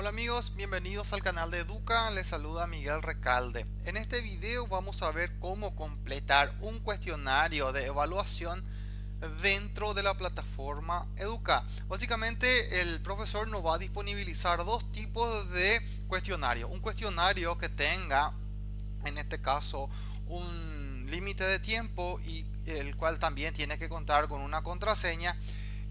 Hola amigos, bienvenidos al canal de Educa, les saluda Miguel Recalde. En este video vamos a ver cómo completar un cuestionario de evaluación dentro de la plataforma Educa. Básicamente el profesor nos va a disponibilizar dos tipos de cuestionario. Un cuestionario que tenga, en este caso, un límite de tiempo y el cual también tiene que contar con una contraseña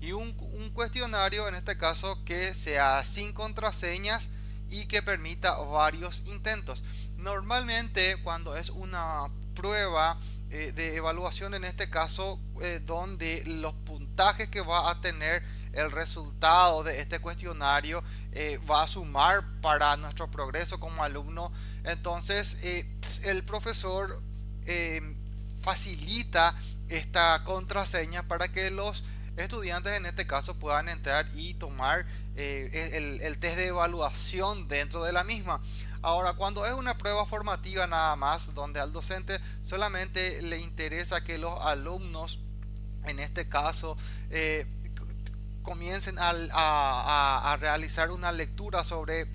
y un, cuestionario en este caso que sea sin contraseñas y que permita varios intentos. Normalmente cuando es una prueba eh, de evaluación en este caso eh, donde los puntajes que va a tener el resultado de este cuestionario eh, va a sumar para nuestro progreso como alumno entonces el profesor facilita esta contraseña para que los estudiantes en este caso puedan entrar y tomar eh, el, test de evaluación dentro de la misma. Ahora, cuando es una prueba formativa nada más, donde al docente solamente le interesa que los alumnos, en este caso, eh, comiencen a, realizar una lectura sobre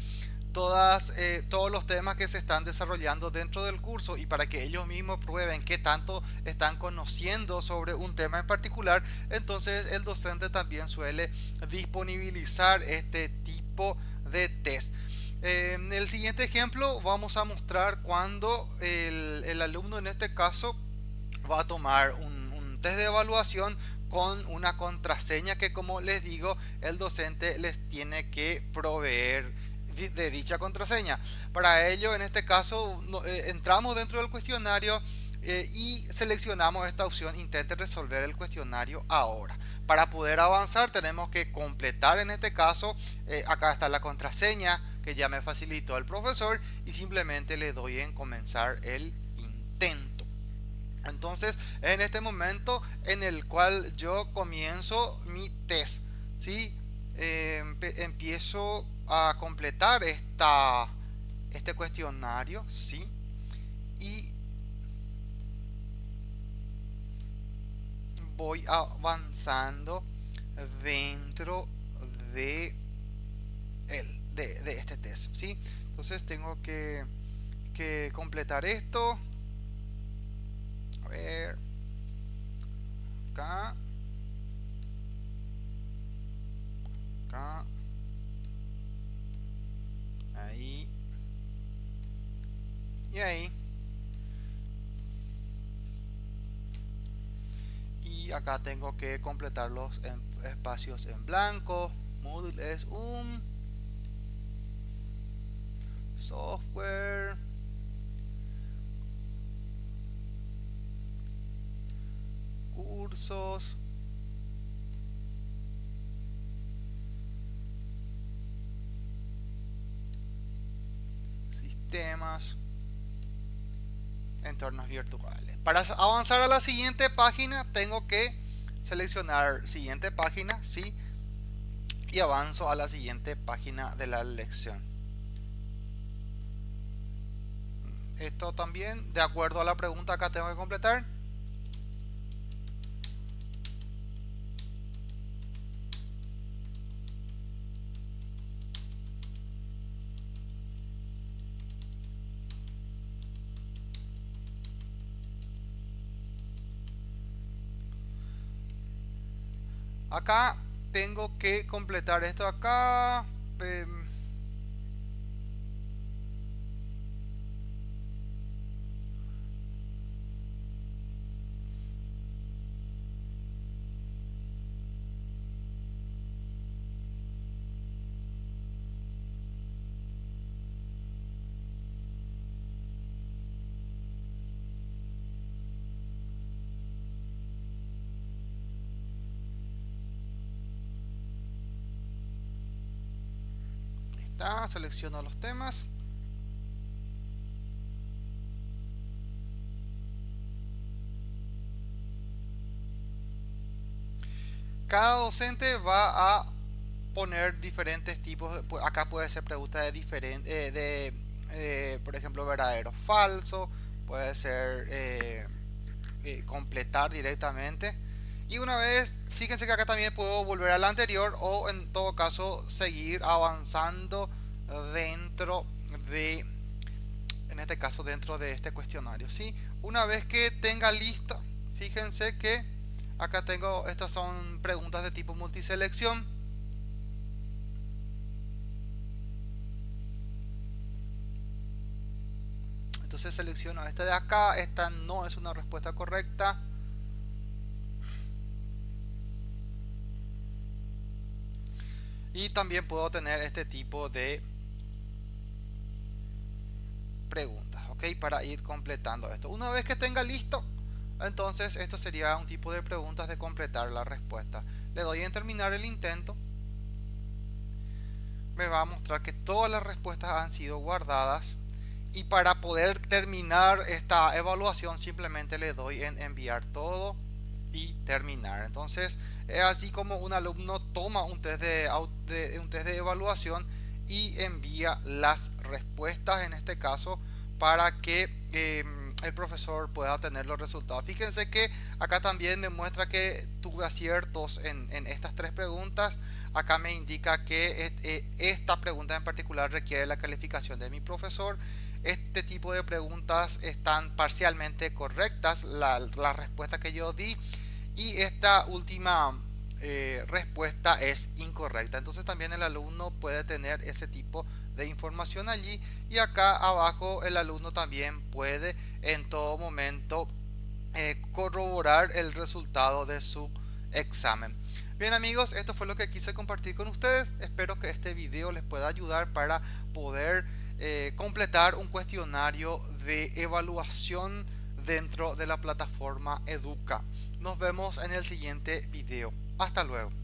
todas, eh, todos los temas que se están desarrollando dentro del curso y para que ellos mismos prueben qué tanto están conociendo sobre un tema en particular, entonces el docente también suele disponibilizar este tipo de test. En el siguiente ejemplo vamos a mostrar cuando el, alumno en este caso va a tomar un, un test de evaluación con una contraseña que como les digo el docente les tiene que proveer de dicha contraseña. Para ello, en este caso, eh, entramos dentro del cuestionario eh, y seleccionamos esta opción intente resolver el cuestionario ahora. Para poder avanzar tenemos que completar en este caso, eh, acá está la contraseña que ya me facilitó el profesor y simplemente le doy en comenzar el intento. Entonces en este momento en el cual yo comienzo mi test. ¿sí? empiezo a completar esta, este cuestionario, ¿sí? Y voy avanzando dentro de, el, de, este test, ¿sí? Entonces tengo que, que completar esto. A ver. Acá. Y ahí. Y acá tengo que completar los espacios en blanco. Moodle es un software cursos sistemas, entornos virtuales. Para avanzar a la siguiente página tengo que seleccionar siguiente página, sí, y avanzo a la siguiente página de la lección. Esto también, de acuerdo a la pregunta acá tengo que completar. Acá tengo que completar esto acá em, selecciono los temas. Cada docente va a poner diferentes tipos, acá puede ser pregunta de diferente, eh, de, eh, por ejemplo, verdadero, falso, puede ser eh, completar directamente. Y una vez, fíjense que acá también puedo volver a la anterior o en todo caso seguir avanzando dentro de en este caso dentro de este cuestionario ¿sí? una vez que tenga listo fíjense que acá tengo estas son preguntas de tipo multiselección entonces selecciono esta de acá esta no es una respuesta correcta y también puedo tener este tipo de preguntas ok para ir completando esto. Una vez que tenga listo entonces esto sería un tipo de preguntas de completar la respuesta. Le doy en terminar el intento. Me va a mostrar que todas las respuestas han sido guardadas. Y para poder terminar esta evaluación simplemente le doy en enviar todo y terminar. Entonces es así como un alumno toma un test de, un test de evaluación y envía las respuestas en este caso para que em, el profesor pueda tener los resultados. Fíjense que acá también me muestra que tuve aciertos en, estas tres preguntas. Acá me indica que eh, esta pregunta en particular requiere la calificación de mi profesor. Este tipo de preguntas están parcialmente correctas la, la respuesta que yo di. Y esta última eh, respuesta es incorrecta entonces también el alumno puede tener ese tipo de información allí y acá abajo el alumno también puede en todo momento eh, corroborar el resultado de su examen bien amigos esto fue lo que quise compartir con ustedes espero que este video les pueda ayudar para poder eh, completar un cuestionario de evaluación dentro de la plataforma Educa. Nos vemos en el siguiente video. Hasta luego.